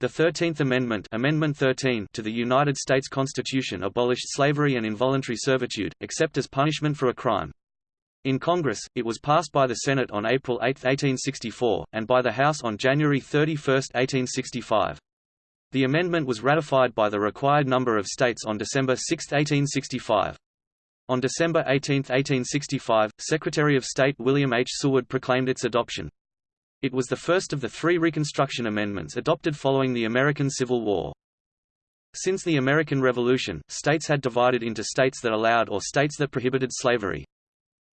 The Thirteenth Amendment, Amendment 13 to the United States Constitution abolished slavery and involuntary servitude, except as punishment for a crime. In Congress, it was passed by the Senate on April 8, 1864, and by the House on January 31, 1865. The amendment was ratified by the required number of states on December 6, 1865. On December 18, 1865, Secretary of State William H. Seward proclaimed its adoption. It was the first of the three Reconstruction Amendments adopted following the American Civil War. Since the American Revolution, states had divided into states that allowed or states that prohibited slavery.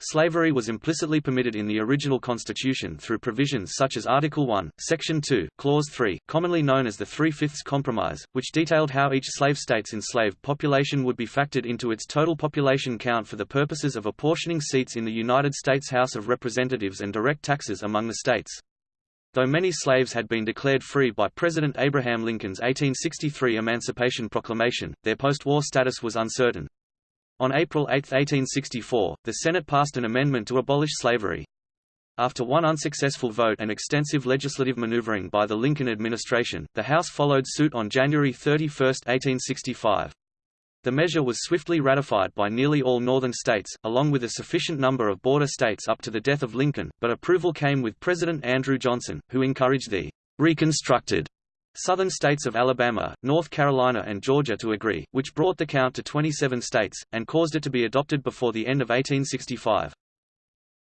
Slavery was implicitly permitted in the original Constitution through provisions such as Article 1, Section 2, Clause 3, commonly known as the Three-Fifths Compromise, which detailed how each slave state's enslaved population would be factored into its total population count for the purposes of apportioning seats in the United States House of Representatives and direct taxes among the states. Though many slaves had been declared free by President Abraham Lincoln's 1863 Emancipation Proclamation, their post-war status was uncertain. On April 8, 1864, the Senate passed an amendment to abolish slavery. After one unsuccessful vote and extensive legislative maneuvering by the Lincoln administration, the House followed suit on January 31, 1865. The measure was swiftly ratified by nearly all northern states, along with a sufficient number of border states up to the death of Lincoln, but approval came with President Andrew Johnson, who encouraged the reconstructed southern states of Alabama, North Carolina and Georgia to agree, which brought the count to 27 states, and caused it to be adopted before the end of 1865.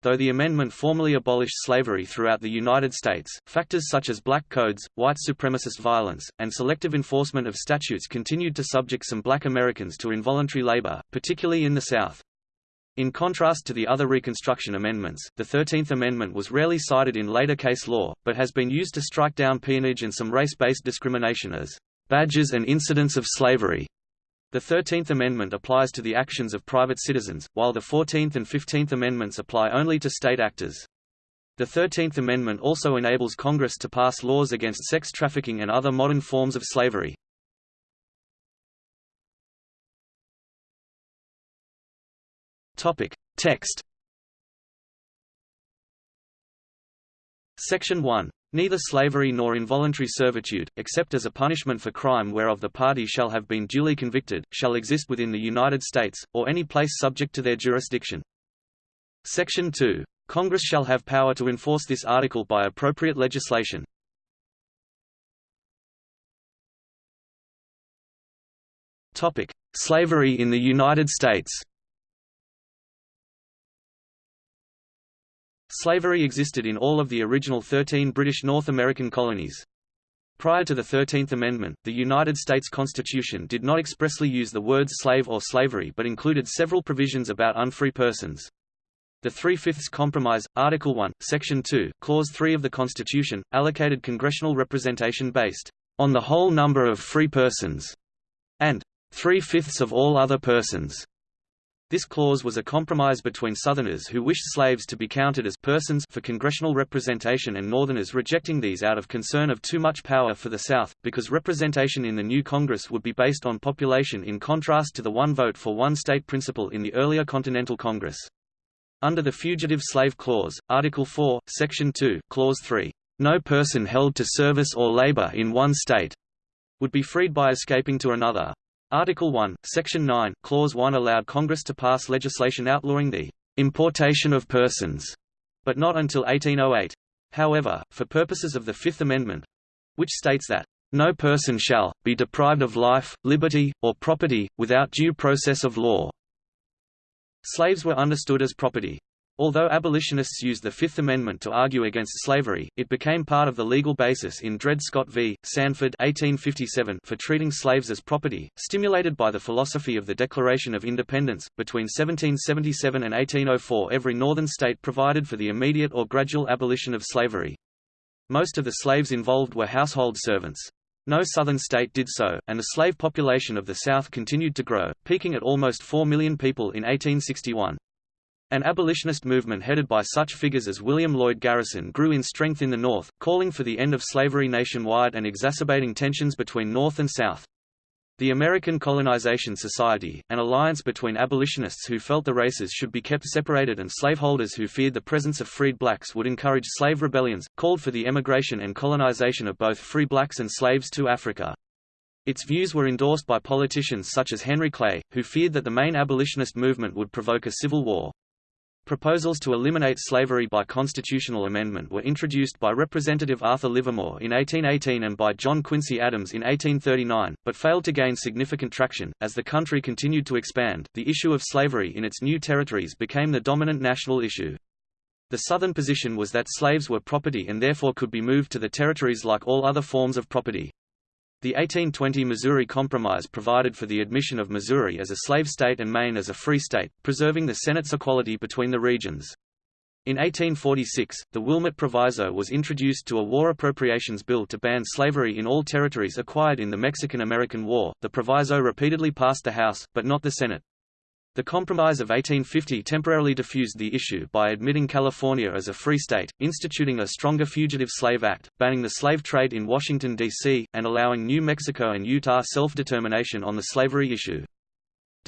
Though the amendment formally abolished slavery throughout the United States, factors such as black codes, white supremacist violence, and selective enforcement of statutes continued to subject some black Americans to involuntary labor, particularly in the South. In contrast to the other Reconstruction amendments, the Thirteenth Amendment was rarely cited in later case law, but has been used to strike down peonage and some race-based discrimination as badges and incidents of slavery. The Thirteenth Amendment applies to the actions of private citizens, while the Fourteenth and Fifteenth Amendments apply only to state actors. The Thirteenth Amendment also enables Congress to pass laws against sex trafficking and other modern forms of slavery. Text Section 1 Neither slavery nor involuntary servitude, except as a punishment for crime whereof the party shall have been duly convicted, shall exist within the United States, or any place subject to their jurisdiction. Section 2. Congress shall have power to enforce this article by appropriate legislation. Topic: Slavery in the United States Slavery existed in all of the original 13 British North American colonies. Prior to the Thirteenth Amendment, the United States Constitution did not expressly use the words slave or slavery but included several provisions about unfree persons. The Three-Fifths Compromise, Article 1, Section 2, Clause 3 of the Constitution, allocated congressional representation based on the whole number of free persons, and three-fifths of all other persons. This clause was a compromise between Southerners who wished slaves to be counted as persons for congressional representation and Northerners rejecting these out of concern of too much power for the South, because representation in the new Congress would be based on population in contrast to the one vote for one state principle in the earlier Continental Congress. Under the Fugitive Slave Clause, Article 4, Section 2, Clause 3, no person held to service or labor in one state would be freed by escaping to another. Article 1, Section 9, Clause 1 allowed Congress to pass legislation outlawing the importation of persons, but not until 1808. However, for purposes of the Fifth Amendment, which states that no person shall be deprived of life, liberty, or property, without due process of law. Slaves were understood as property. Although abolitionists used the Fifth Amendment to argue against slavery, it became part of the legal basis in Dred Scott v. Sandford 1857 for treating slaves as property, stimulated by the philosophy of the Declaration of Independence. Between 1777 and 1804 every northern state provided for the immediate or gradual abolition of slavery. Most of the slaves involved were household servants. No southern state did so, and the slave population of the South continued to grow, peaking at almost 4 million people in 1861. An abolitionist movement headed by such figures as William Lloyd Garrison grew in strength in the North, calling for the end of slavery nationwide and exacerbating tensions between North and South. The American Colonization Society, an alliance between abolitionists who felt the races should be kept separated and slaveholders who feared the presence of freed blacks would encourage slave rebellions, called for the emigration and colonization of both free blacks and slaves to Africa. Its views were endorsed by politicians such as Henry Clay, who feared that the main abolitionist movement would provoke a civil war. Proposals to eliminate slavery by constitutional amendment were introduced by Representative Arthur Livermore in 1818 and by John Quincy Adams in 1839, but failed to gain significant traction. As the country continued to expand, the issue of slavery in its new territories became the dominant national issue. The Southern position was that slaves were property and therefore could be moved to the territories like all other forms of property. The 1820 Missouri Compromise provided for the admission of Missouri as a slave state and Maine as a free state, preserving the Senate's equality between the regions. In 1846, the Wilmot Proviso was introduced to a war appropriations bill to ban slavery in all territories acquired in the Mexican-American War. The proviso repeatedly passed the House, but not the Senate. The Compromise of 1850 temporarily diffused the issue by admitting California as a free state, instituting a stronger Fugitive Slave Act, banning the slave trade in Washington, D.C., and allowing New Mexico and Utah self-determination on the slavery issue.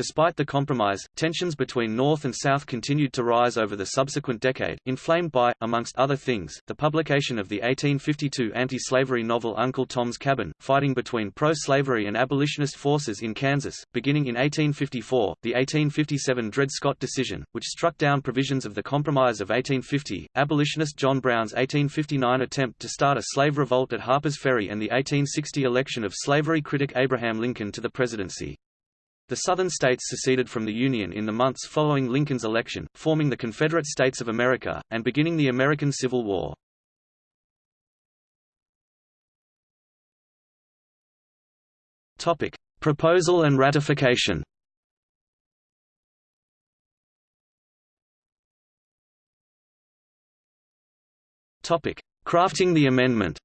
Despite the compromise, tensions between North and South continued to rise over the subsequent decade, inflamed by, amongst other things, the publication of the 1852 anti-slavery novel Uncle Tom's Cabin, fighting between pro-slavery and abolitionist forces in Kansas. Beginning in 1854, the 1857 Dred Scott decision, which struck down provisions of the Compromise of 1850, abolitionist John Brown's 1859 attempt to start a slave revolt at Harper's Ferry and the 1860 election of slavery critic Abraham Lincoln to the presidency. The Southern states seceded from the Union in the months following Lincoln's election, forming the Confederate States of America, and beginning the American Civil War. Topic. Proposal and ratification Topic. Crafting the amendment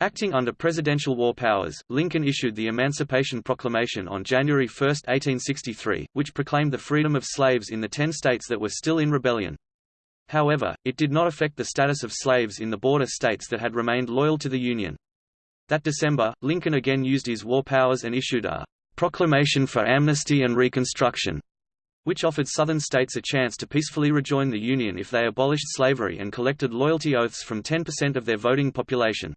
Acting under presidential war powers, Lincoln issued the Emancipation Proclamation on January 1, 1863, which proclaimed the freedom of slaves in the ten states that were still in rebellion. However, it did not affect the status of slaves in the border states that had remained loyal to the Union. That December, Lincoln again used his war powers and issued a Proclamation for Amnesty and Reconstruction, which offered Southern states a chance to peacefully rejoin the Union if they abolished slavery and collected loyalty oaths from 10% of their voting population.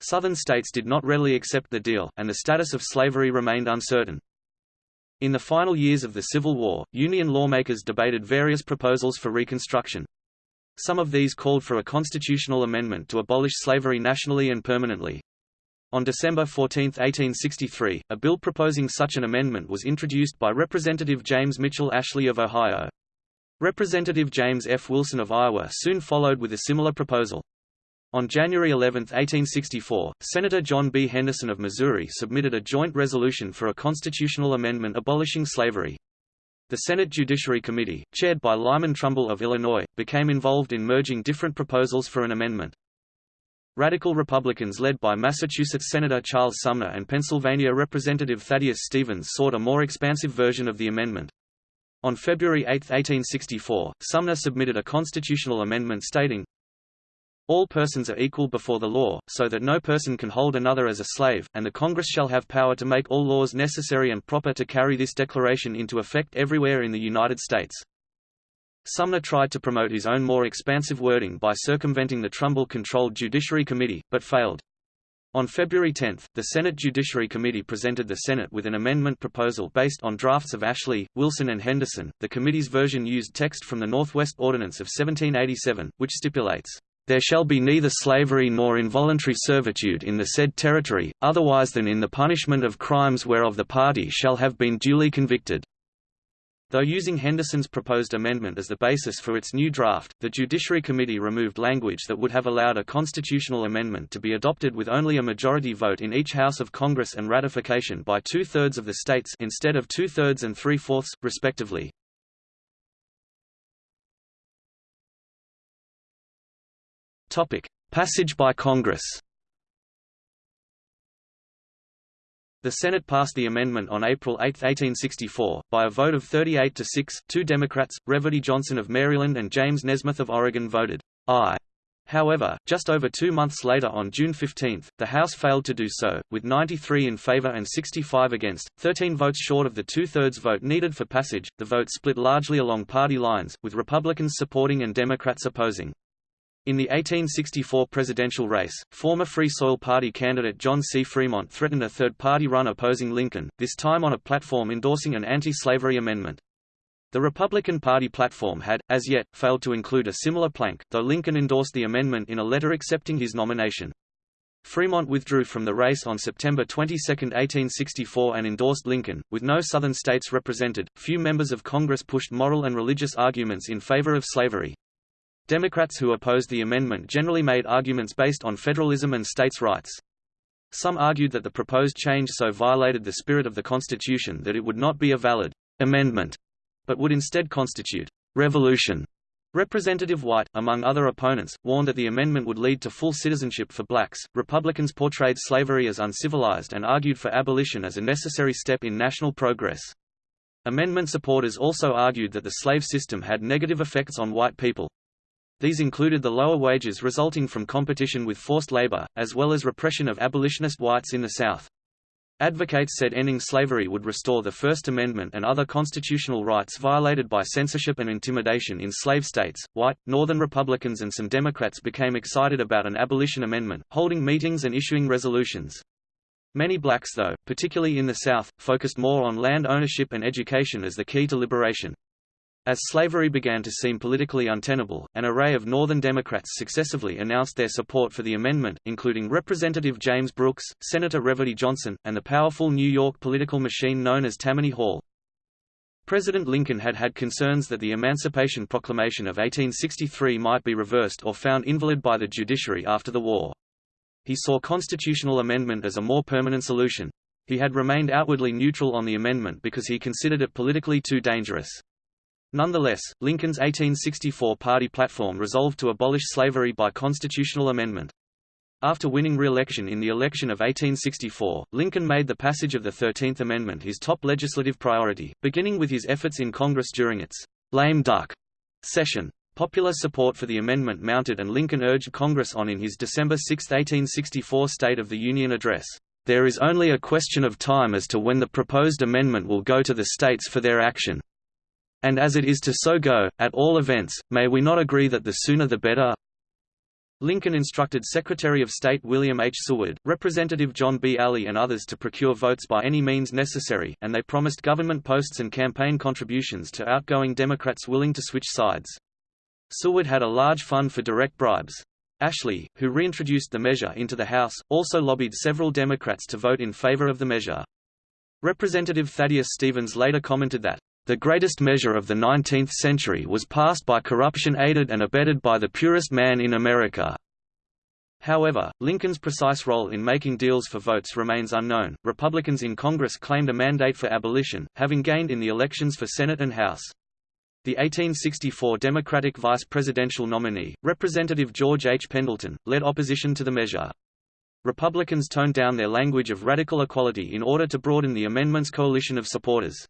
Southern states did not readily accept the deal, and the status of slavery remained uncertain. In the final years of the Civil War, Union lawmakers debated various proposals for Reconstruction. Some of these called for a constitutional amendment to abolish slavery nationally and permanently. On December 14, 1863, a bill proposing such an amendment was introduced by Representative James Mitchell Ashley of Ohio. Representative James F. Wilson of Iowa soon followed with a similar proposal. On January 11, 1864, Senator John B. Henderson of Missouri submitted a joint resolution for a constitutional amendment abolishing slavery. The Senate Judiciary Committee, chaired by Lyman Trumbull of Illinois, became involved in merging different proposals for an amendment. Radical Republicans led by Massachusetts Senator Charles Sumner and Pennsylvania Representative Thaddeus Stevens sought a more expansive version of the amendment. On February 8, 1864, Sumner submitted a constitutional amendment stating, all persons are equal before the law, so that no person can hold another as a slave, and the Congress shall have power to make all laws necessary and proper to carry this declaration into effect everywhere in the United States. Sumner tried to promote his own more expansive wording by circumventing the Trumbull-controlled Judiciary Committee, but failed. On February 10, the Senate Judiciary Committee presented the Senate with an amendment proposal based on drafts of Ashley, Wilson and Henderson. The committee's version used text from the Northwest Ordinance of 1787, which stipulates, there shall be neither slavery nor involuntary servitude in the said territory, otherwise than in the punishment of crimes whereof the party shall have been duly convicted. Though using Henderson's proposed amendment as the basis for its new draft, the Judiciary Committee removed language that would have allowed a constitutional amendment to be adopted with only a majority vote in each House of Congress and ratification by two-thirds of the states instead of two-thirds and three-fourths, respectively. Topic: Passage by Congress. The Senate passed the amendment on April 8, 1864, by a vote of 38 to 6. Two Democrats, Reverdy Johnson of Maryland and James Nesmith of Oregon voted aye, However, just over two months later on June 15, the House failed to do so, with 93 in favor and 65 against, 13 votes short of the two-thirds vote needed for passage. The vote split largely along party lines, with Republicans supporting and Democrats opposing. In the 1864 presidential race, former Free Soil Party candidate John C. Fremont threatened a third-party run opposing Lincoln, this time on a platform endorsing an anti-slavery amendment. The Republican Party platform had, as yet, failed to include a similar plank, though Lincoln endorsed the amendment in a letter accepting his nomination. Fremont withdrew from the race on September 22, 1864 and endorsed Lincoln. With no Southern states represented, few members of Congress pushed moral and religious arguments in favor of slavery. Democrats who opposed the amendment generally made arguments based on federalism and states' rights. Some argued that the proposed change so violated the spirit of the Constitution that it would not be a valid amendment but would instead constitute revolution. Representative White, among other opponents, warned that the amendment would lead to full citizenship for blacks. Republicans portrayed slavery as uncivilized and argued for abolition as a necessary step in national progress. Amendment supporters also argued that the slave system had negative effects on white people. These included the lower wages resulting from competition with forced labor, as well as repression of abolitionist whites in the South. Advocates said ending slavery would restore the First Amendment and other constitutional rights violated by censorship and intimidation in slave states. White, Northern Republicans and some Democrats became excited about an abolition amendment, holding meetings and issuing resolutions. Many blacks though, particularly in the South, focused more on land ownership and education as the key to liberation. As slavery began to seem politically untenable, an array of Northern Democrats successively announced their support for the amendment, including Representative James Brooks, Senator Reverdy Johnson, and the powerful New York political machine known as Tammany Hall. President Lincoln had had concerns that the Emancipation Proclamation of 1863 might be reversed or found invalid by the judiciary after the war. He saw constitutional amendment as a more permanent solution. He had remained outwardly neutral on the amendment because he considered it politically too dangerous. Nonetheless, Lincoln's 1864 party platform resolved to abolish slavery by constitutional amendment. After winning re-election in the election of 1864, Lincoln made the passage of the Thirteenth Amendment his top legislative priority, beginning with his efforts in Congress during its lame duck session. Popular support for the amendment mounted and Lincoln urged Congress on in his December 6, 1864 State of the Union address. There is only a question of time as to when the proposed amendment will go to the states for their action. And as it is to so go, at all events, may we not agree that the sooner the better? Lincoln instructed Secretary of State William H. Seward, Representative John B. Alley and others to procure votes by any means necessary, and they promised government posts and campaign contributions to outgoing Democrats willing to switch sides. Seward had a large fund for direct bribes. Ashley, who reintroduced the measure into the House, also lobbied several Democrats to vote in favor of the measure. Representative Thaddeus Stevens later commented that, the greatest measure of the 19th century was passed by corruption aided and abetted by the purest man in America. However, Lincoln's precise role in making deals for votes remains unknown. Republicans in Congress claimed a mandate for abolition, having gained in the elections for Senate and House. The 1864 Democratic vice presidential nominee, Representative George H. Pendleton, led opposition to the measure. Republicans toned down their language of radical equality in order to broaden the amendment's coalition of supporters.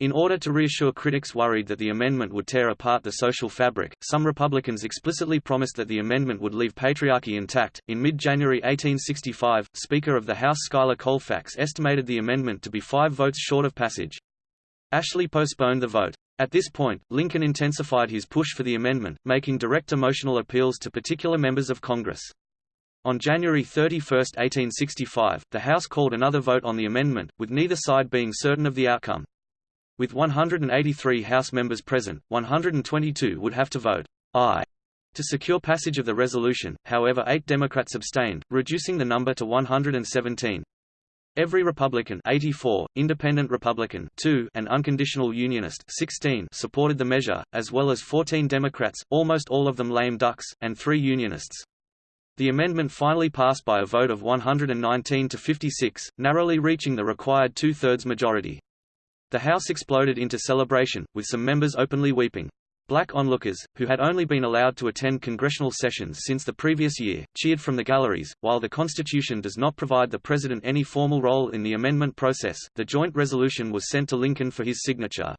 In order to reassure critics worried that the amendment would tear apart the social fabric, some Republicans explicitly promised that the amendment would leave patriarchy intact. In mid January 1865, Speaker of the House Schuyler Colfax estimated the amendment to be five votes short of passage. Ashley postponed the vote. At this point, Lincoln intensified his push for the amendment, making direct emotional appeals to particular members of Congress. On January 31, 1865, the House called another vote on the amendment, with neither side being certain of the outcome. With 183 House members present, 122 would have to vote aye to secure passage of the resolution, however eight Democrats abstained, reducing the number to 117. Every Republican 84, Independent Republican 2, and Unconditional Unionist 16 supported the measure, as well as 14 Democrats, almost all of them lame ducks, and three Unionists. The amendment finally passed by a vote of 119 to 56, narrowly reaching the required two-thirds majority. The house exploded into celebration, with some members openly weeping. Black onlookers, who had only been allowed to attend congressional sessions since the previous year, cheered from the galleries. While the Constitution does not provide the President any formal role in the amendment process, the joint resolution was sent to Lincoln for his signature.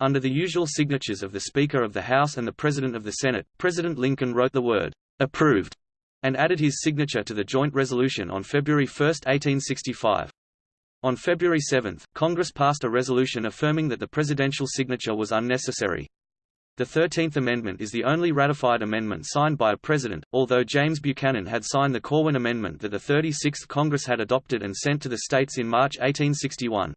Under the usual signatures of the Speaker of the House and the President of the Senate, President Lincoln wrote the word approved, and added his signature to the joint resolution on February 1, 1865. On February 7, Congress passed a resolution affirming that the presidential signature was unnecessary. The Thirteenth Amendment is the only ratified amendment signed by a president, although James Buchanan had signed the Corwin Amendment that the 36th Congress had adopted and sent to the states in March 1861.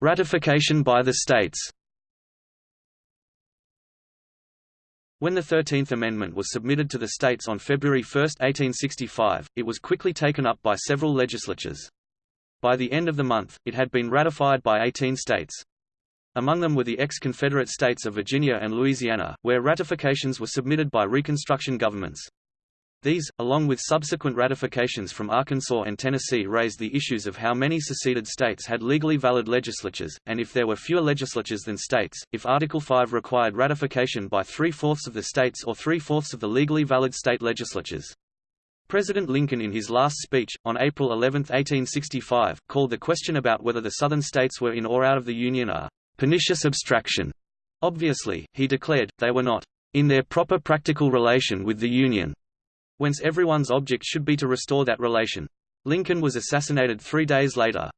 Ratification by the states When the Thirteenth Amendment was submitted to the states on February 1, 1865, it was quickly taken up by several legislatures. By the end of the month, it had been ratified by 18 states. Among them were the ex-Confederate states of Virginia and Louisiana, where ratifications were submitted by Reconstruction governments. These, along with subsequent ratifications from Arkansas and Tennessee raised the issues of how many seceded states had legally valid legislatures, and if there were fewer legislatures than states, if Article 5 required ratification by three-fourths of the states or three-fourths of the legally valid state legislatures. President Lincoln in his last speech, on April 11, 1865, called the question about whether the Southern states were in or out of the Union a «pernicious abstraction». Obviously, he declared, they were not «in their proper practical relation with the Union» whence everyone's object should be to restore that relation. Lincoln was assassinated three days later.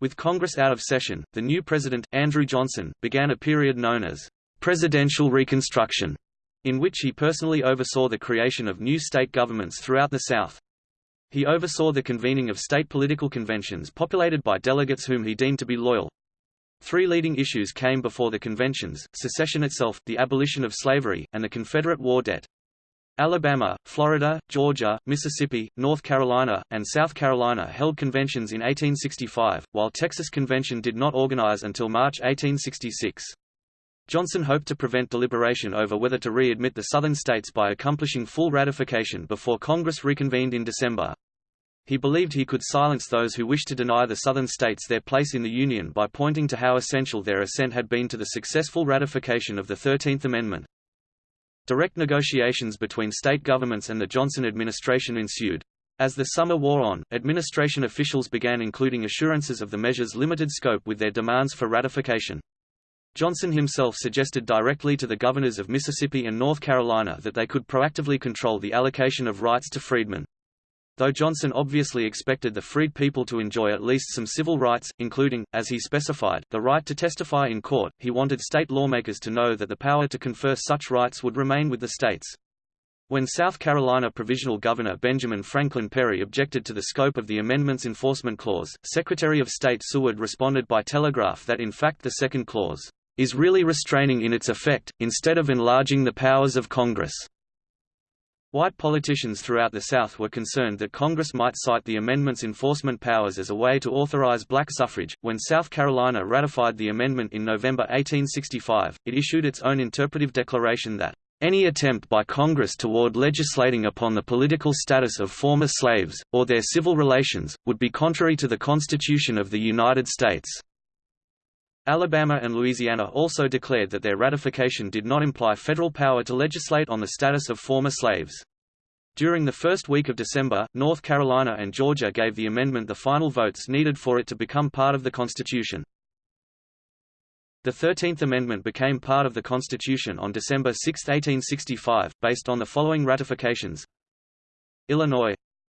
With Congress out of session, the new president, Andrew Johnson, began a period known as presidential reconstruction, in which he personally oversaw the creation of new state governments throughout the South. He oversaw the convening of state political conventions populated by delegates whom he deemed to be loyal. Three leading issues came before the conventions, secession itself, the abolition of slavery, and the Confederate war debt. Alabama, Florida, Georgia, Mississippi, North Carolina, and South Carolina held conventions in 1865, while Texas Convention did not organize until March 1866. Johnson hoped to prevent deliberation over whether to readmit the Southern states by accomplishing full ratification before Congress reconvened in December. He believed he could silence those who wished to deny the Southern states their place in the Union by pointing to how essential their assent had been to the successful ratification of the Thirteenth Amendment. Direct negotiations between state governments and the Johnson administration ensued. As the summer wore on, administration officials began including assurances of the measure's limited scope with their demands for ratification. Johnson himself suggested directly to the governors of Mississippi and North Carolina that they could proactively control the allocation of rights to freedmen. Though Johnson obviously expected the freed people to enjoy at least some civil rights, including, as he specified, the right to testify in court, he wanted state lawmakers to know that the power to confer such rights would remain with the states. When South Carolina Provisional Governor Benjamin Franklin Perry objected to the scope of the amendment's enforcement clause, Secretary of State Seward responded by telegraph that in fact the second clause is really restraining in its effect, instead of enlarging the powers of Congress. White politicians throughout the South were concerned that Congress might cite the amendment's enforcement powers as a way to authorize black suffrage. When South Carolina ratified the amendment in November 1865, it issued its own interpretive declaration that any attempt by Congress toward legislating upon the political status of former slaves, or their civil relations, would be contrary to the Constitution of the United States. Alabama and Louisiana also declared that their ratification did not imply federal power to legislate on the status of former slaves. During the first week of December, North Carolina and Georgia gave the amendment the final votes needed for it to become part of the Constitution. The Thirteenth Amendment became part of the Constitution on December 6, 1865, based on the following ratifications. Illinois.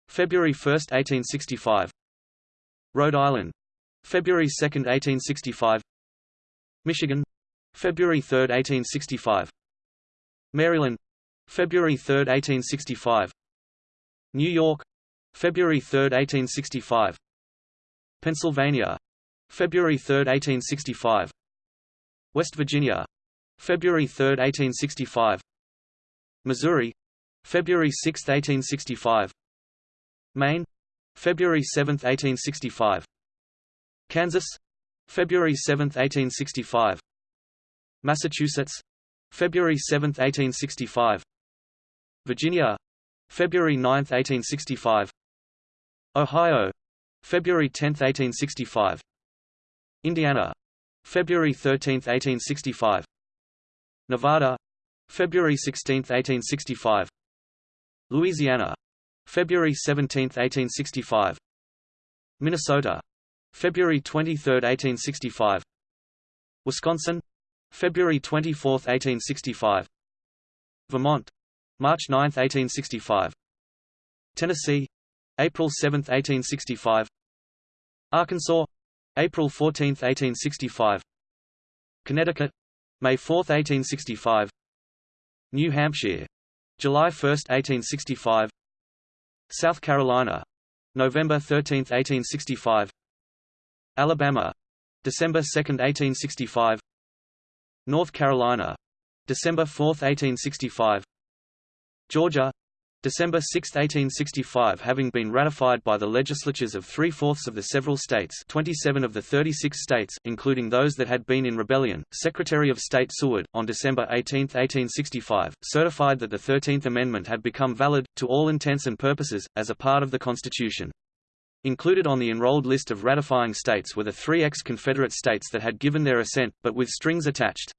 February 1, 1865 Rhode Island. February 2, 1865 Michigan February 3, 1865 Maryland February 3, 1865 New York February 3, 1865 Pennsylvania February 3, 1865 West Virginia February 3, 1865 Missouri February 6, 1865 Maine February 7, 1865 Kansas February 7, 1865 Massachusetts. February 7, 1865 Virginia. February 9, 1865 Ohio. February 10, 1865 Indiana. February 13, 1865 Nevada. February 16, 1865 Louisiana. February 17, 1865 Minnesota February 23, 1865 Wisconsin February 24, 1865 Vermont March 9, 1865 Tennessee April 7, 1865 Arkansas April 14, 1865 Connecticut May 4, 1865 New Hampshire July 1, 1865 South Carolina November 13, 1865 Alabama. December 2, 1865 North Carolina. December 4, 1865 Georgia. December 6, 1865 having been ratified by the legislatures of three-fourths of the several states 27 of the 36 states, including those that had been in rebellion, Secretary of State Seward, on December 18, 1865, certified that the Thirteenth Amendment had become valid, to all intents and purposes, as a part of the Constitution. Included on the enrolled list of ratifying states were the three ex-Confederate states that had given their assent, but with strings attached.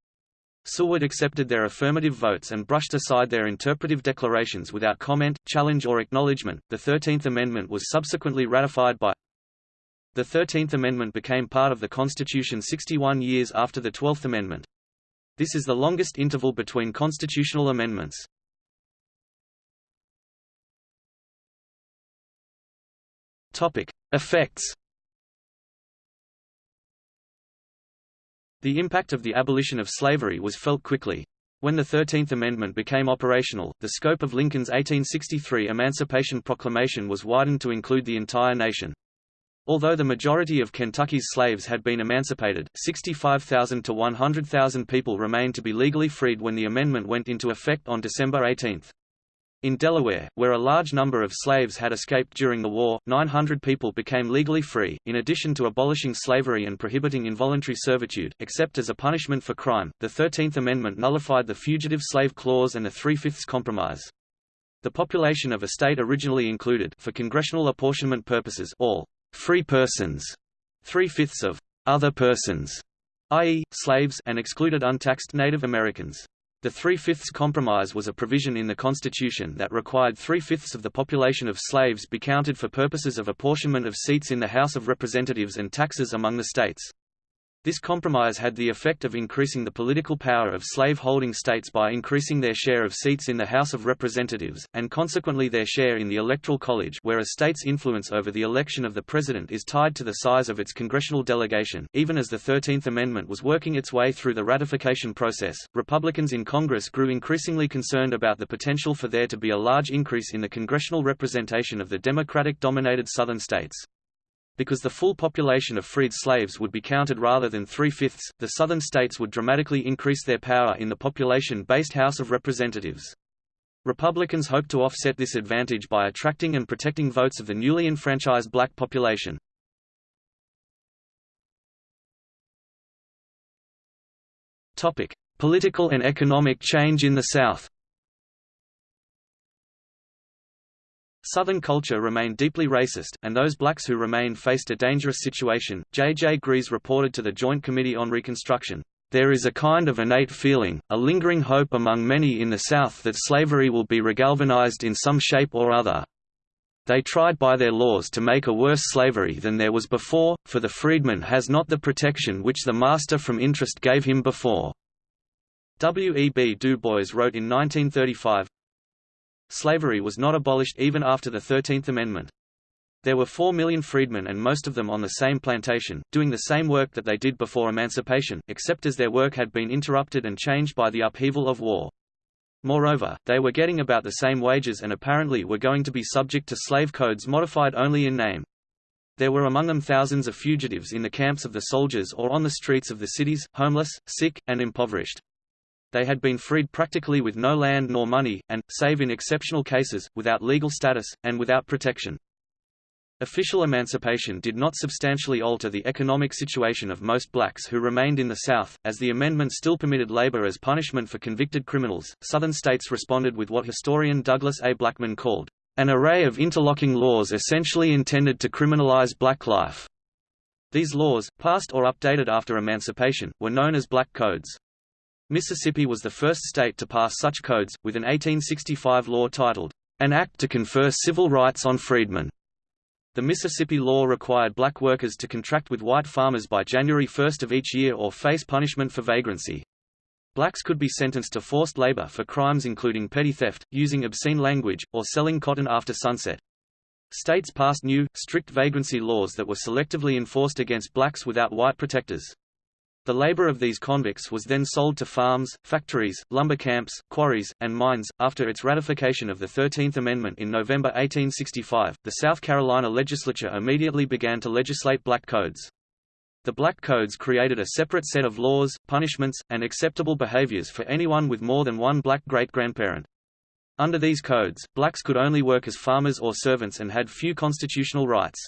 Seward accepted their affirmative votes and brushed aside their interpretive declarations without comment, challenge or acknowledgement. The Thirteenth Amendment was subsequently ratified by The Thirteenth Amendment became part of the Constitution 61 years after the Twelfth Amendment. This is the longest interval between constitutional amendments. Topic: Effects The impact of the abolition of slavery was felt quickly. When the Thirteenth Amendment became operational, the scope of Lincoln's 1863 Emancipation Proclamation was widened to include the entire nation. Although the majority of Kentucky's slaves had been emancipated, 65,000 to 100,000 people remained to be legally freed when the amendment went into effect on December 18. In Delaware, where a large number of slaves had escaped during the war, 900 people became legally free. In addition to abolishing slavery and prohibiting involuntary servitude, except as a punishment for crime, the Thirteenth Amendment nullified the Fugitive Slave Clause and the Three-Fifths Compromise. The population of a state originally included, for congressional apportionment purposes, all free persons, three-fifths of other persons, i.e., slaves, and excluded untaxed Native Americans. The Three-Fifths Compromise was a provision in the Constitution that required three-fifths of the population of slaves be counted for purposes of apportionment of seats in the House of Representatives and taxes among the states. This compromise had the effect of increasing the political power of slave-holding states by increasing their share of seats in the House of Representatives, and consequently their share in the Electoral College where a state's influence over the election of the president is tied to the size of its congressional delegation. Even as the Thirteenth Amendment was working its way through the ratification process, Republicans in Congress grew increasingly concerned about the potential for there to be a large increase in the congressional representation of the Democratic-dominated Southern states. Because the full population of freed slaves would be counted rather than three-fifths, the Southern states would dramatically increase their power in the population-based House of Representatives. Republicans hoped to offset this advantage by attracting and protecting votes of the newly enfranchised black population. Political and economic change in the South Southern culture remained deeply racist, and those blacks who remained faced a dangerous situation. J. J. Gries reported to the Joint Committee on Reconstruction, There is a kind of innate feeling, a lingering hope among many in the South that slavery will be regalvanized in some shape or other. They tried by their laws to make a worse slavery than there was before, for the freedman has not the protection which the master from interest gave him before. W. E. B. Du Bois wrote in 1935, Slavery was not abolished even after the Thirteenth Amendment. There were four million freedmen and most of them on the same plantation, doing the same work that they did before emancipation, except as their work had been interrupted and changed by the upheaval of war. Moreover, they were getting about the same wages and apparently were going to be subject to slave codes modified only in name. There were among them thousands of fugitives in the camps of the soldiers or on the streets of the cities, homeless, sick, and impoverished. They had been freed practically with no land nor money, and, save in exceptional cases, without legal status, and without protection. Official emancipation did not substantially alter the economic situation of most blacks who remained in the South, as the amendment still permitted labor as punishment for convicted criminals. Southern states responded with what historian Douglas A. Blackmon called an array of interlocking laws essentially intended to criminalize black life. These laws, passed or updated after emancipation, were known as black codes. Mississippi was the first state to pass such codes, with an 1865 law titled, An Act to Confer Civil Rights on Freedmen. The Mississippi law required black workers to contract with white farmers by January 1 of each year or face punishment for vagrancy. Blacks could be sentenced to forced labor for crimes including petty theft, using obscene language, or selling cotton after sunset. States passed new, strict vagrancy laws that were selectively enforced against blacks without white protectors. The labor of these convicts was then sold to farms, factories, lumber camps, quarries, and mines. After its ratification of the Thirteenth Amendment in November 1865, the South Carolina legislature immediately began to legislate black codes. The Black Codes created a separate set of laws, punishments, and acceptable behaviors for anyone with more than one black great-grandparent. Under these codes, blacks could only work as farmers or servants and had few constitutional rights.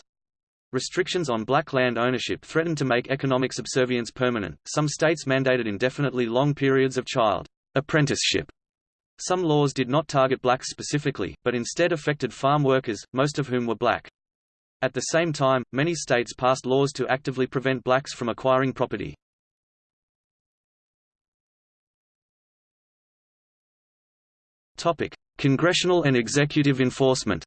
Restrictions on black land ownership threatened to make economic subservience permanent. Some states mandated indefinitely long periods of child apprenticeship. Some laws did not target blacks specifically, but instead affected farm workers, most of whom were black. At the same time, many states passed laws to actively prevent blacks from acquiring property. Topic: Congressional and executive enforcement.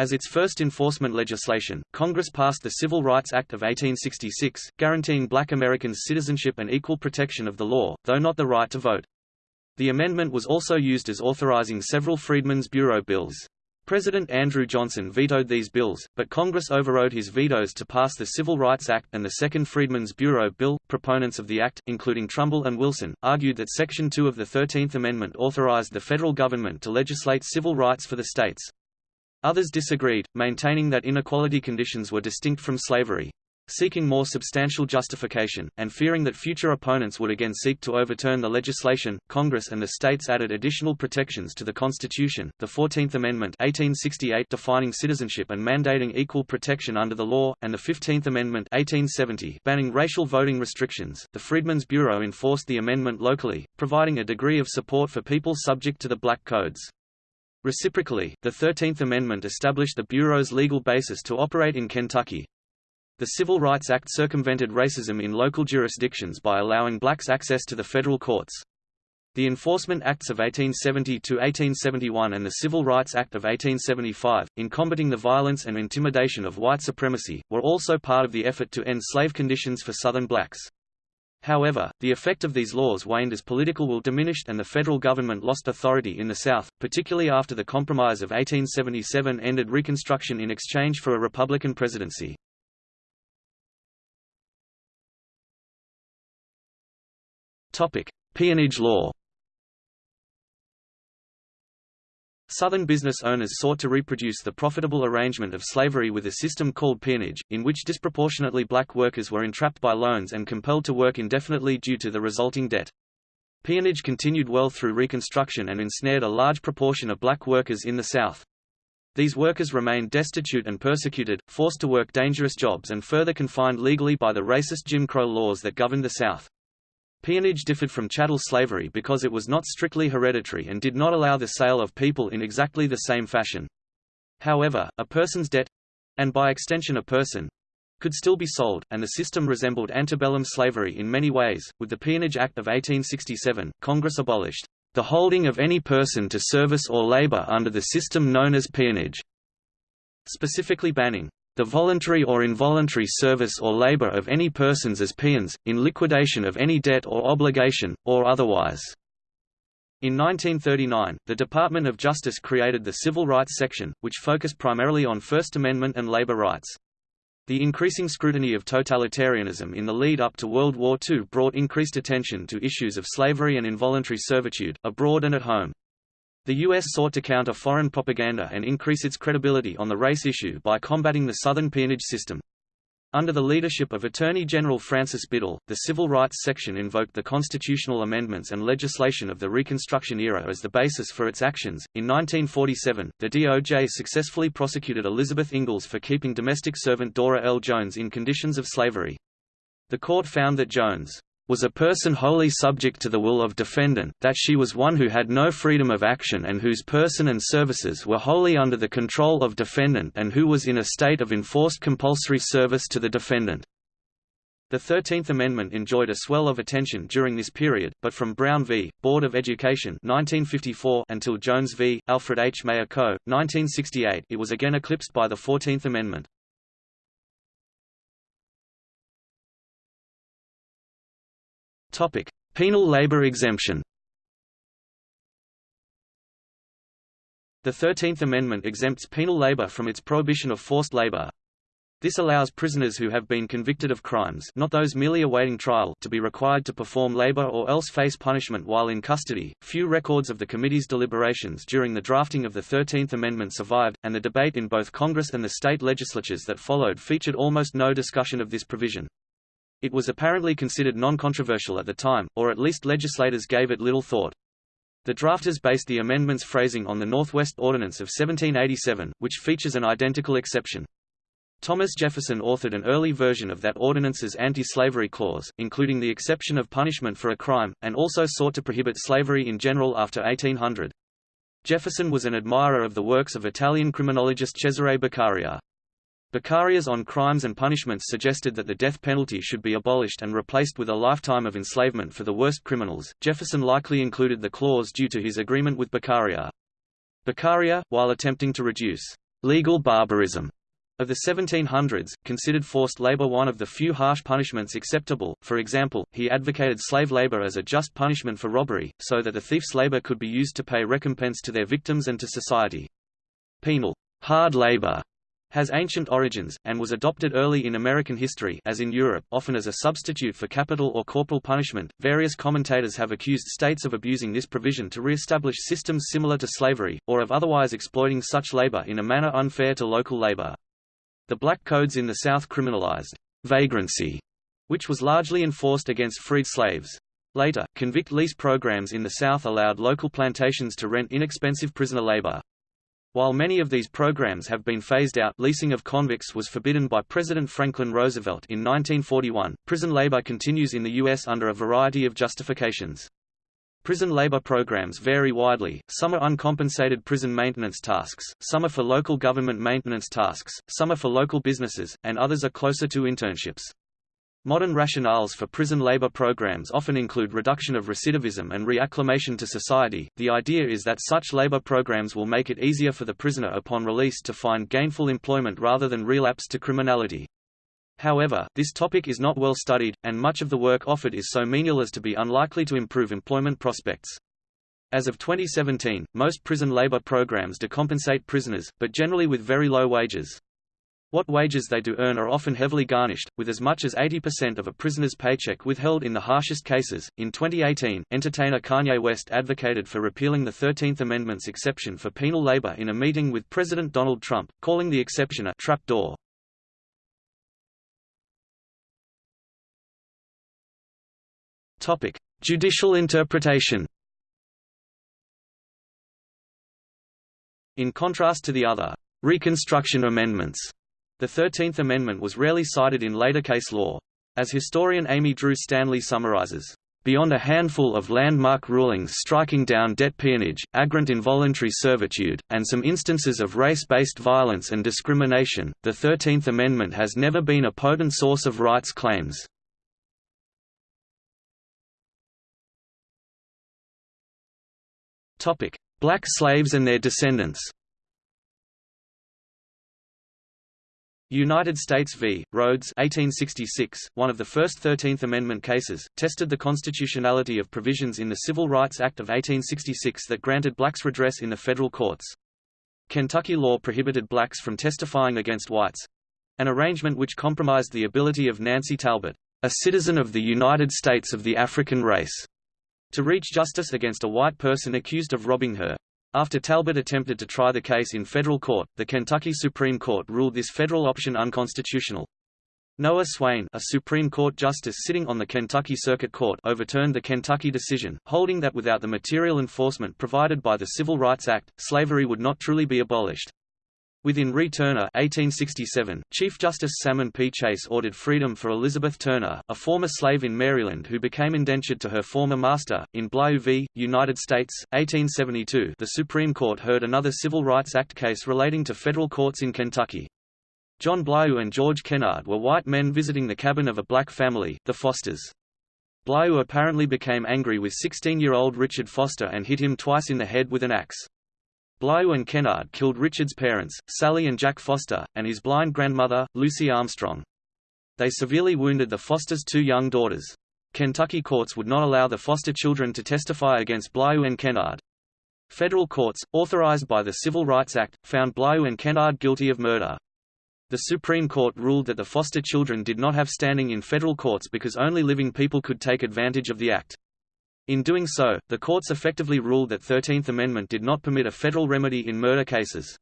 As its first enforcement legislation, Congress passed the Civil Rights Act of 1866, guaranteeing black Americans citizenship and equal protection of the law, though not the right to vote. The amendment was also used as authorizing several Freedmen's Bureau bills. President Andrew Johnson vetoed these bills, but Congress overrode his vetoes to pass the Civil Rights Act and the Second Freedmen's Bureau Bill. Proponents of the act, including Trumbull and Wilson, argued that Section 2 of the Thirteenth Amendment authorized the federal government to legislate civil rights for the states. Others disagreed, maintaining that inequality conditions were distinct from slavery. Seeking more substantial justification, and fearing that future opponents would again seek to overturn the legislation, Congress and the states added additional protections to the Constitution, the Fourteenth Amendment 1868 defining citizenship and mandating equal protection under the law, and the Fifteenth Amendment 1870 banning racial voting restrictions. The Freedmen's Bureau enforced the amendment locally, providing a degree of support for people subject to the Black Codes. Reciprocally, the Thirteenth Amendment established the Bureau's legal basis to operate in Kentucky. The Civil Rights Act circumvented racism in local jurisdictions by allowing blacks access to the federal courts. The Enforcement Acts of 1870–1871 and the Civil Rights Act of 1875, in combating the violence and intimidation of white supremacy, were also part of the effort to end slave conditions for Southern blacks. However, the effect of these laws waned as political will diminished and the federal government lost authority in the South, particularly after the Compromise of 1877 ended Reconstruction in exchange for a Republican presidency. Peonage law Southern business owners sought to reproduce the profitable arrangement of slavery with a system called peonage, in which disproportionately black workers were entrapped by loans and compelled to work indefinitely due to the resulting debt. Peonage continued well through Reconstruction and ensnared a large proportion of black workers in the South. These workers remained destitute and persecuted, forced to work dangerous jobs and further confined legally by the racist Jim Crow laws that governed the South. Peonage differed from chattel slavery because it was not strictly hereditary and did not allow the sale of people in exactly the same fashion. However, a person's debt—and by extension a person—could still be sold, and the system resembled antebellum slavery in many ways. With the Peonage Act of 1867, Congress abolished the holding of any person to service or labor under the system known as peonage, specifically banning the voluntary or involuntary service or labor of any persons as peons, in liquidation of any debt or obligation, or otherwise. In 1939, the Department of Justice created the Civil Rights Section, which focused primarily on First Amendment and labor rights. The increasing scrutiny of totalitarianism in the lead-up to World War II brought increased attention to issues of slavery and involuntary servitude, abroad and at home. The U.S. sought to counter foreign propaganda and increase its credibility on the race issue by combating the Southern peonage system. Under the leadership of Attorney General Francis Biddle, the Civil Rights Section invoked the constitutional amendments and legislation of the Reconstruction era as the basis for its actions. In 1947, the DOJ successfully prosecuted Elizabeth Ingalls for keeping domestic servant Dora L. Jones in conditions of slavery. The court found that Jones was a person wholly subject to the will of defendant, that she was one who had no freedom of action and whose person and services were wholly under the control of defendant and who was in a state of enforced compulsory service to the defendant. The Thirteenth Amendment enjoyed a swell of attention during this period, but from Brown v. Board of Education 1954 until Jones v. Alfred H. Mayer Co. 1968 it was again eclipsed by the Fourteenth Amendment. Penal labor exemption. The Thirteenth Amendment exempts penal labor from its prohibition of forced labor. This allows prisoners who have been convicted of crimes not those merely awaiting trial to be required to perform labor or else face punishment while in custody. Few records of the committee's deliberations during the drafting of the Thirteenth Amendment survived, and the debate in both Congress and the state legislatures that followed featured almost no discussion of this provision. It was apparently considered non-controversial at the time, or at least legislators gave it little thought. The drafters based the amendment's phrasing on the Northwest Ordinance of 1787, which features an identical exception. Thomas Jefferson authored an early version of that ordinance's anti-slavery clause, including the exception of punishment for a crime, and also sought to prohibit slavery in general after 1800. Jefferson was an admirer of the works of Italian criminologist Cesare Beccaria. Beccaria's On Crimes and Punishments suggested that the death penalty should be abolished and replaced with a lifetime of enslavement for the worst criminals. Jefferson likely included the clause due to his agreement with Beccaria. Beccaria, while attempting to reduce legal barbarism of the 1700s, considered forced labor one of the few harsh punishments acceptable, for example, he advocated slave labor as a just punishment for robbery, so that the thief's labor could be used to pay recompense to their victims and to society. Penal hard labor has ancient origins, and was adopted early in American history as in Europe, often as a substitute for capital or corporal punishment. Various commentators have accused states of abusing this provision to re-establish systems similar to slavery, or of otherwise exploiting such labor in a manner unfair to local labor. The black codes in the South criminalized vagrancy, which was largely enforced against freed slaves. Later, convict lease programs in the South allowed local plantations to rent inexpensive prisoner labor. While many of these programs have been phased out leasing of convicts was forbidden by President Franklin Roosevelt in 1941, prison labor continues in the U.S. under a variety of justifications. Prison labor programs vary widely, some are uncompensated prison maintenance tasks, some are for local government maintenance tasks, some are for local businesses, and others are closer to internships. Modern rationales for prison labor programs often include reduction of recidivism and reacclimation to society. The idea is that such labor programs will make it easier for the prisoner upon release to find gainful employment rather than relapse to criminality. However, this topic is not well studied, and much of the work offered is so menial as to be unlikely to improve employment prospects. As of 2017, most prison labor programs decompensate prisoners, but generally with very low wages. What wages they do earn are often heavily garnished, with as much as 80% of a prisoner's paycheck withheld in the harshest cases. In 2018, entertainer Kanye West advocated for repealing the 13th Amendment's exception for penal labor in a meeting with President Donald Trump, calling the exception a trapdoor. Topic: Judicial interpretation. In contrast to the other Reconstruction Amendments, the Thirteenth Amendment was rarely cited in later case law. As historian Amy Dru Stanley summarizes, Beyond a handful of landmark rulings striking down debt peonage, agrant involuntary servitude, and some instances of race-based violence and discrimination, the Thirteenth Amendment has never been a potent source of rights claims. Black slaves and their descendants United States v. Rhodes 1866, one of the first Thirteenth Amendment cases, tested the constitutionality of provisions in the Civil Rights Act of 1866 that granted blacks redress in the federal courts. Kentucky law prohibited blacks from testifying against whites—an arrangement which compromised the ability of Nancy Talbot, a citizen of the United States of the African race, to reach justice against a white person accused of robbing her. After Talbot attempted to try the case in federal court, the Kentucky Supreme Court ruled this federal option unconstitutional. Noah Swayne a Supreme Court justice sitting on the Kentucky Circuit Court overturned the Kentucky decision, holding that without the material enforcement provided by the Civil Rights Act, slavery would not truly be abolished. Within Re Turner 1867, Chief Justice Salmon P. Chase ordered freedom for Elizabeth Turner, a former slave in Maryland who became indentured to her former master. In Blyew v. United States, 1872 the Supreme Court heard another Civil Rights Act case relating to federal courts in Kentucky. John Blyew and George Kennard were white men visiting the cabin of a black family, the Fosters. Blyew apparently became angry with 16-year-old Richard Foster and hit him twice in the head with an axe. Blyew and Kennard killed Richard's parents, Sally and Jack Foster, and his blind grandmother, Lucy Armstrong. They severely wounded the Fosters' two young daughters. Kentucky courts would not allow the foster children to testify against Blyew and Kennard. Federal courts, authorized by the Civil Rights Act, found Blyew and Kennard guilty of murder. The Supreme Court ruled that the foster children did not have standing in federal courts because only living people could take advantage of the act. In doing so, the courts effectively ruled that Thirteenth Amendment did not permit a federal remedy in murder cases.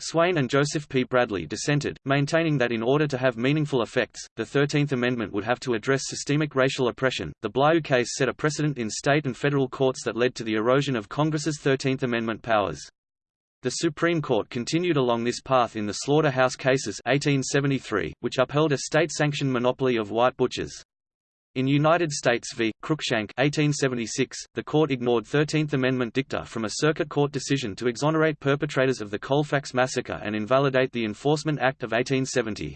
Swayne and Joseph P. Bradley dissented, maintaining that in order to have meaningful effects, the Thirteenth Amendment would have to address systemic racial oppression. The Blyew case set a precedent in state and federal courts that led to the erosion of Congress's Thirteenth Amendment powers. The Supreme Court continued along this path in the Slaughterhouse Cases 1873, which upheld a state-sanctioned monopoly of white butchers. In United States v. Cruikshank 1876, the court ignored Thirteenth Amendment dicta from a circuit court decision to exonerate perpetrators of the Colfax Massacre and invalidate the Enforcement Act of 1870.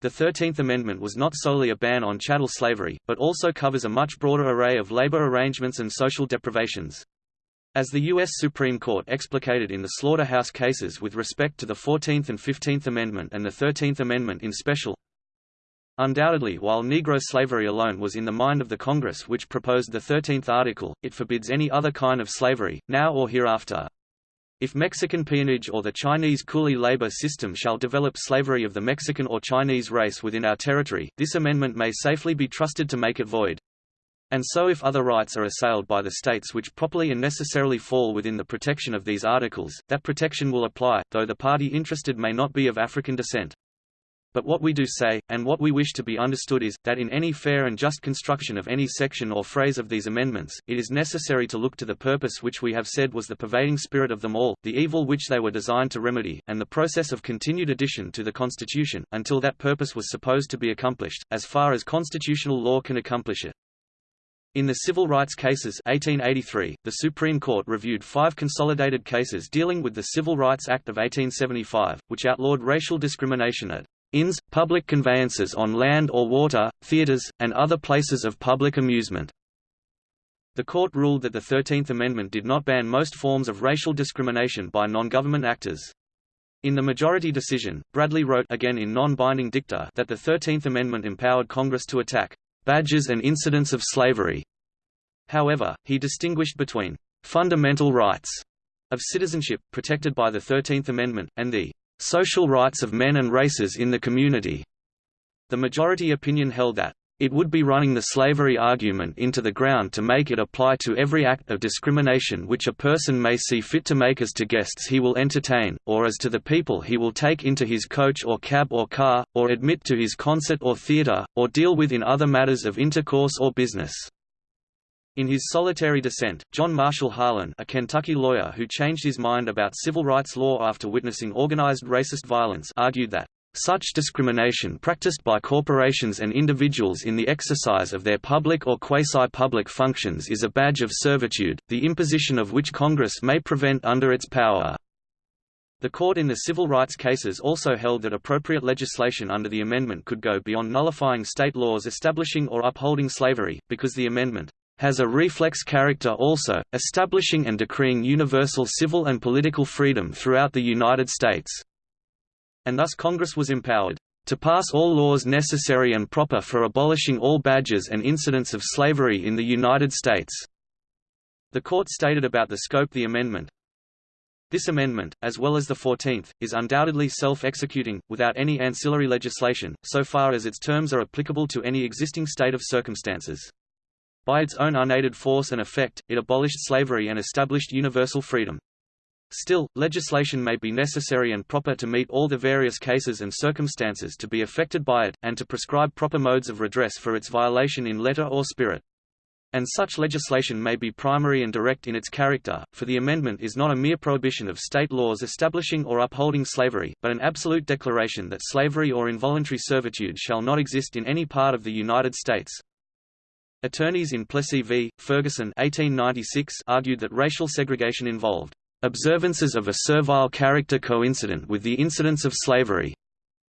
The Thirteenth Amendment was not solely a ban on chattel slavery, but also covers a much broader array of labor arrangements and social deprivations. As the U.S. Supreme Court explicated in the slaughterhouse cases with respect to the Fourteenth and Fifteenth Amendment and the Thirteenth Amendment in special, Undoubtedly while Negro slavery alone was in the mind of the Congress which proposed the Thirteenth Article, it forbids any other kind of slavery, now or hereafter. If Mexican peonage or the Chinese coolie labor system shall develop slavery of the Mexican or Chinese race within our territory, this amendment may safely be trusted to make it void. And so if other rights are assailed by the states which properly and necessarily fall within the protection of these articles, that protection will apply, though the party interested may not be of African descent. But what we do say, and what we wish to be understood is, that in any fair and just construction of any section or phrase of these amendments, it is necessary to look to the purpose which we have said was the pervading spirit of them all, the evil which they were designed to remedy, and the process of continued addition to the Constitution, until that purpose was supposed to be accomplished, as far as constitutional law can accomplish it. In the civil rights cases 1883, the Supreme Court reviewed five consolidated cases dealing with the Civil Rights Act of 1875, which outlawed racial discrimination at inns, public conveyances on land or water, theaters, and other places of public amusement. The court ruled that the Thirteenth Amendment did not ban most forms of racial discrimination by non-government actors. In the majority decision, Bradley wrote again in non-binding dicta that the Thirteenth Amendment empowered Congress to attack badges and incidents of slavery. However, he distinguished between fundamental rights of citizenship, protected by the Thirteenth Amendment, and the social rights of men and races in the community. The majority opinion held that it would be running the slavery argument into the ground to make it apply to every act of discrimination which a person may see fit to make as to guests he will entertain, or as to the people he will take into his coach or cab or car, or admit to his concert or theatre, or deal with in other matters of intercourse or business. In his solitary dissent, John Marshall Harlan a Kentucky lawyer who changed his mind about civil rights law after witnessing organized racist violence argued that such discrimination practiced by corporations and individuals in the exercise of their public or quasi-public functions is a badge of servitude, the imposition of which Congress may prevent under its power. The court in the civil rights cases also held that appropriate legislation under the amendment could go beyond nullifying state laws establishing or upholding slavery, because the amendment has a reflex character also, establishing and decreeing universal civil and political freedom throughout the United States. And thus Congress was empowered to pass all laws necessary and proper for abolishing all badges and incidents of slavery in the United States." The court stated about the scope the amendment, this amendment, as well as the Fourteenth, is undoubtedly self-executing, without any ancillary legislation, so far as its terms are applicable to any existing state of circumstances. By its own unaided force and effect, it abolished slavery and established universal freedom. Still, legislation may be necessary and proper to meet all the various cases and circumstances to be affected by it, and to prescribe proper modes of redress for its violation in letter or spirit. And such legislation may be primary and direct in its character, for the amendment is not a mere prohibition of state laws establishing or upholding slavery, but an absolute declaration that slavery or involuntary servitude shall not exist in any part of the United States, Attorneys in Plessy v. Ferguson 1896 argued that racial segregation involved observances of a servile character coincident with the incidence of slavery,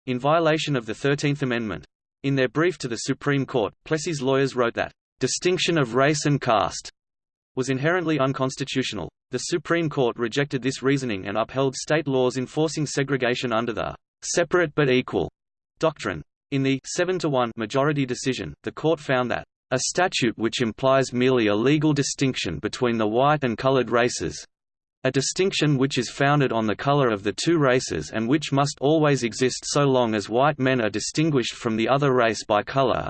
in violation of the Thirteenth Amendment. In their brief to the Supreme Court, Plessy's lawyers wrote that, "...distinction of race and caste," was inherently unconstitutional. The Supreme Court rejected this reasoning and upheld state laws enforcing segregation under the "...separate but equal," doctrine. In the 7 to 1 majority decision, the court found that A statute which implies merely a legal distinction between the white and colored races, a distinction which is founded on the color of the two races and which must always exist so long as white men are distinguished from the other race by color,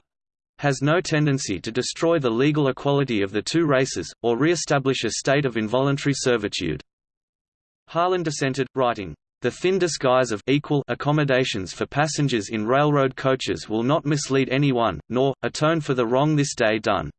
has no tendency to destroy the legal equality of the two races, or re-establish a state of involuntary servitude. Harlan dissented, writing, the thin disguise of equal accommodations for passengers in railroad coaches will not mislead anyone, nor, atone for the wrong this day done.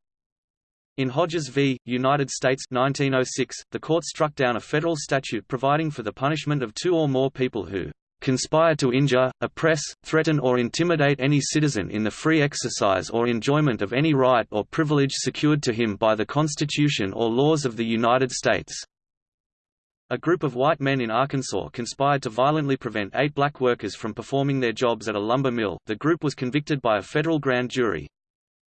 In Hodges v. United States 1906, the court struck down a federal statute providing for the punishment of two or more people who conspire to injure, oppress, threaten or intimidate any citizen in the free exercise or enjoyment of any right or privilege secured to him by the Constitution or laws of the United States. A group of white men in Arkansas conspired to violently prevent eight black workers from performing their jobs at a lumber mill. The group was convicted by a federal grand jury.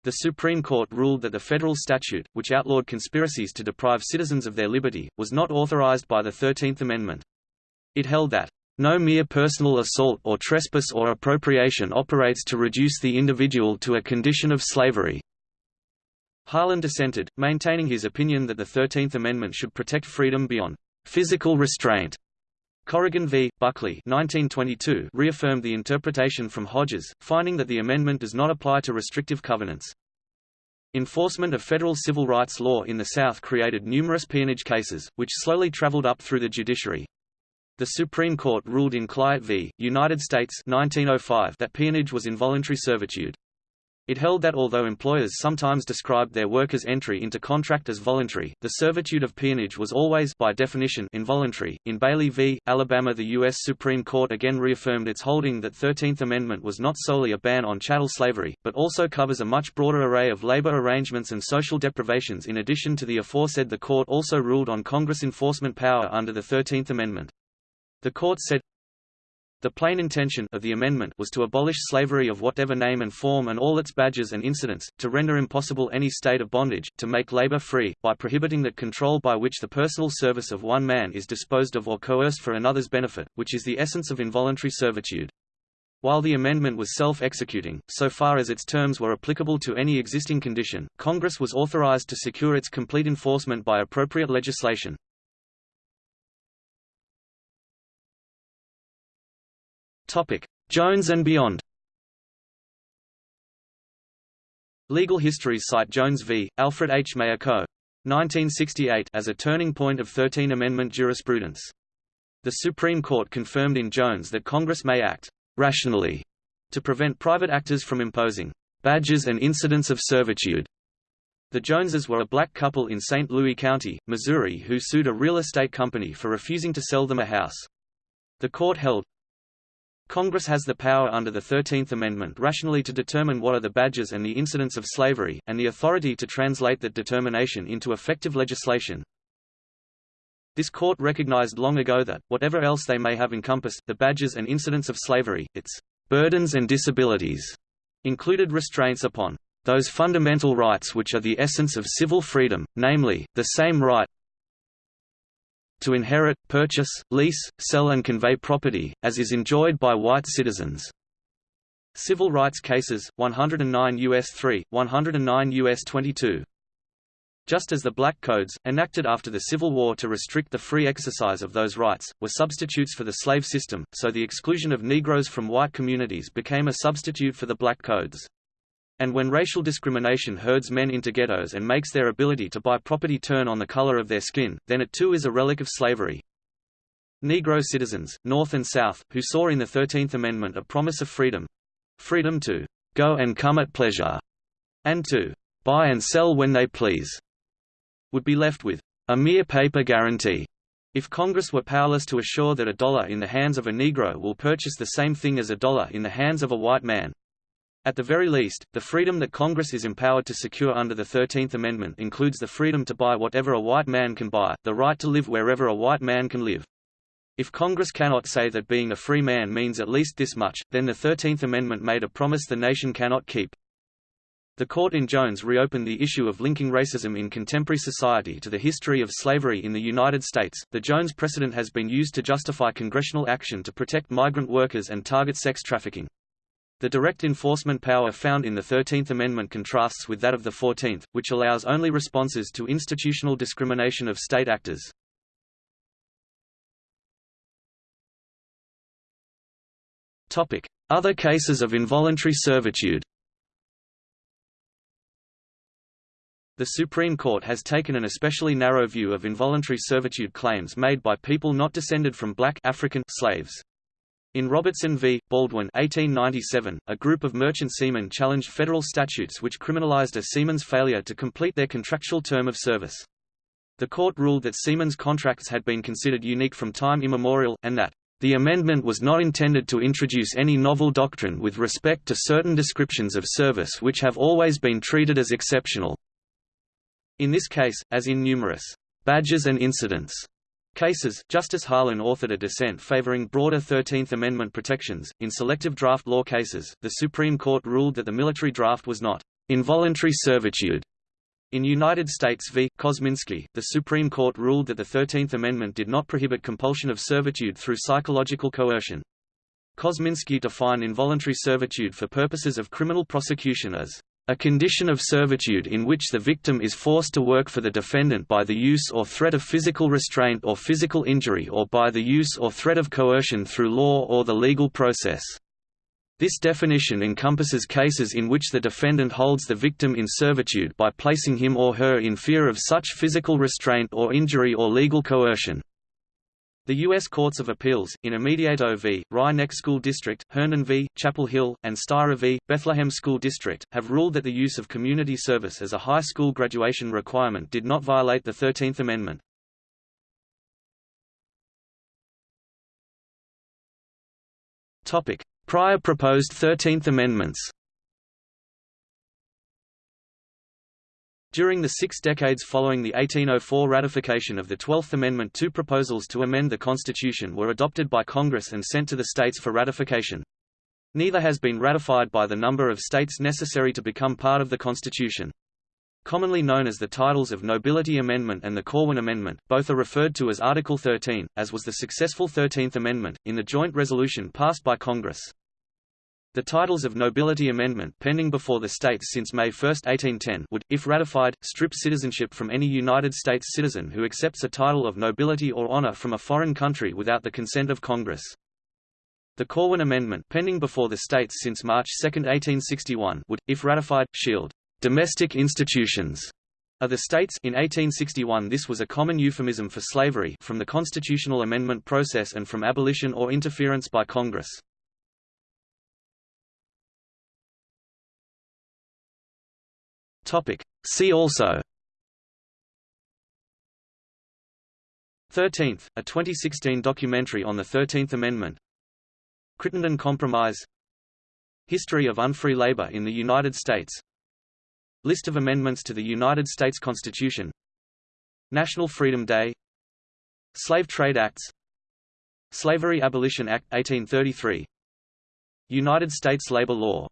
The Supreme Court ruled that the federal statute, which outlawed conspiracies to deprive citizens of their liberty, was not authorized by the Thirteenth Amendment. It held that, "...no mere personal assault or trespass or appropriation operates to reduce the individual to a condition of slavery." Harlan dissented, maintaining his opinion that the Thirteenth Amendment should protect freedom beyond physical restraint. Corrigan v. Buckley 1922 reaffirmed the interpretation from Hodges, finding that the amendment does not apply to restrictive covenants. Enforcement of federal civil rights law in the South created numerous peonage cases, which slowly traveled up through the judiciary. The Supreme Court ruled in Clyatt v. United States 1905 that peonage was involuntary servitude. It held that although employers sometimes described their workers' entry into contract as voluntary, the servitude of peonage was always by definition involuntary. In Bailey v. Alabama, the U.S. Supreme Court again reaffirmed its holding that 13th Amendment was not solely a ban on chattel slavery, but also covers a much broader array of labor arrangements and social deprivations. In addition to the aforesaid, the court also ruled on Congress enforcement power under the 13th Amendment. The court said, the plain intention of the amendment was to abolish slavery of whatever name and form and all its badges and incidents, to render impossible any state of bondage, to make labor free, by prohibiting that control by which the personal service of one man is disposed of or coerced for another's benefit, which is the essence of involuntary servitude. While the amendment was self-executing, so far as its terms were applicable to any existing condition, Congress was authorized to secure its complete enforcement by appropriate legislation. Topic: Jones and beyond. Legal histories cite Jones v. Alfred H. Mayer Co. 1968 as a turning point of 13 Amendment jurisprudence. The Supreme Court confirmed in Jones that Congress may act rationally to prevent private actors from imposing badges and incidents of servitude. The Joneses were a black couple in St. Louis County, Missouri who sued a real estate company for refusing to sell them a house. The court held, Congress has the power under the Thirteenth Amendment rationally to determine what are the badges and the incidents of slavery, and the authority to translate that determination into effective legislation. This court recognized long ago that, whatever else they may have encompassed, the badges and incidents of slavery, its burdens and disabilities, included restraints upon those fundamental rights which are the essence of civil freedom, namely, the same right, to inherit, purchase, lease, sell and convey property, as is enjoyed by white citizens. Civil rights cases, 109 U.S. 3, 109 U.S. 22. Just as the Black Codes, enacted after the Civil War to restrict the free exercise of those rights, were substitutes for the slave system, so the exclusion of Negroes from white communities became a substitute for the Black Codes. And when racial discrimination herds men into ghettos and makes their ability to buy property turn on the color of their skin, then it too is a relic of slavery. Negro citizens, North and South, who saw in the Thirteenth Amendment a promise of freedom—freedom to go and come at pleasure, and to buy and sell when they please, would be left with a mere paper guarantee. If Congress were powerless to assure that a dollar in the hands of a Negro will purchase the same thing as a dollar in the hands of a white man, at the very least, the freedom that Congress is empowered to secure under the Thirteenth Amendment includes the freedom to buy whatever a white man can buy, the right to live wherever a white man can live. If Congress cannot say that being a free man means at least this much, then the Thirteenth Amendment made a promise the nation cannot keep. The court in Jones reopened the issue of linking racism in contemporary society to the history of slavery in the United States. The Jones precedent has been used to justify congressional action to protect migrant workers and target sex trafficking. The direct enforcement power found in the Thirteenth Amendment contrasts with that of the Fourteenth, which allows only responses to institutional discrimination of state actors. Other cases of involuntary servitude The Supreme Court has taken an especially narrow view of involuntary servitude claims made by people not descended from black African slaves. In Robertson v. Baldwin 1897, a group of merchant seamen challenged federal statutes which criminalized a seaman's failure to complete their contractual term of service. The court ruled that seamen's contracts had been considered unique from time immemorial, and that the amendment was not intended to introduce any novel doctrine with respect to certain descriptions of service which have always been treated as exceptional. In this case, as in numerous badges and incidents cases, Justice Harlan authored a dissent favoring broader Thirteenth Amendment protections. In selective draft law cases, the Supreme Court ruled that the military draft was not involuntary servitude. In United States v. Kozminski, the Supreme Court ruled that the Thirteenth Amendment did not prohibit compulsion of servitude through psychological coercion. Kozminski defined involuntary servitude for purposes of criminal prosecution as a condition of servitude in which the victim is forced to work for the defendant by the use or threat of physical restraint or physical injury or by the use or threat of coercion through law or the legal process. This definition encompasses cases in which the defendant holds the victim in servitude by placing him or her in fear of such physical restraint or injury or legal coercion. The U.S. Courts of Appeals, in Immediato v. Rye Neck School District, Herndon v. Chapel Hill, and Steirer v. Bethlehem School District, have ruled that the use of community service as a high school graduation requirement did not violate the Thirteenth Amendment. Prior proposed Thirteenth Amendments During the six decades following the 1804 ratification of the Twelfth Amendment two proposals to amend the Constitution were adopted by Congress and sent to the states for ratification. Neither has been ratified by the number of states necessary to become part of the Constitution. Commonly known as the titles of Nobility Amendment and the Corwin Amendment, both are referred to as Article 13, as was the successful Thirteenth Amendment, in the joint resolution passed by Congress. The titles of nobility amendment pending before the states since May 1, 1810 would, if ratified, strip citizenship from any United States citizen who accepts a title of nobility or honor from a foreign country without the consent of Congress. The Corwin Amendment pending before the states since March 2, 1861 would, if ratified, shield domestic institutions of the states in 1861 this was a common euphemism for slavery from the constitutional amendment process and from abolition or interference by Congress. Topic. See also. 13th, a 2016 documentary on the 13th Amendment. Crittenden Compromise. History of unfree labor in the United States. List of amendments to the United States Constitution. National Freedom Day. Slave Trade Acts. Slavery Abolition Act 1833 United States labor law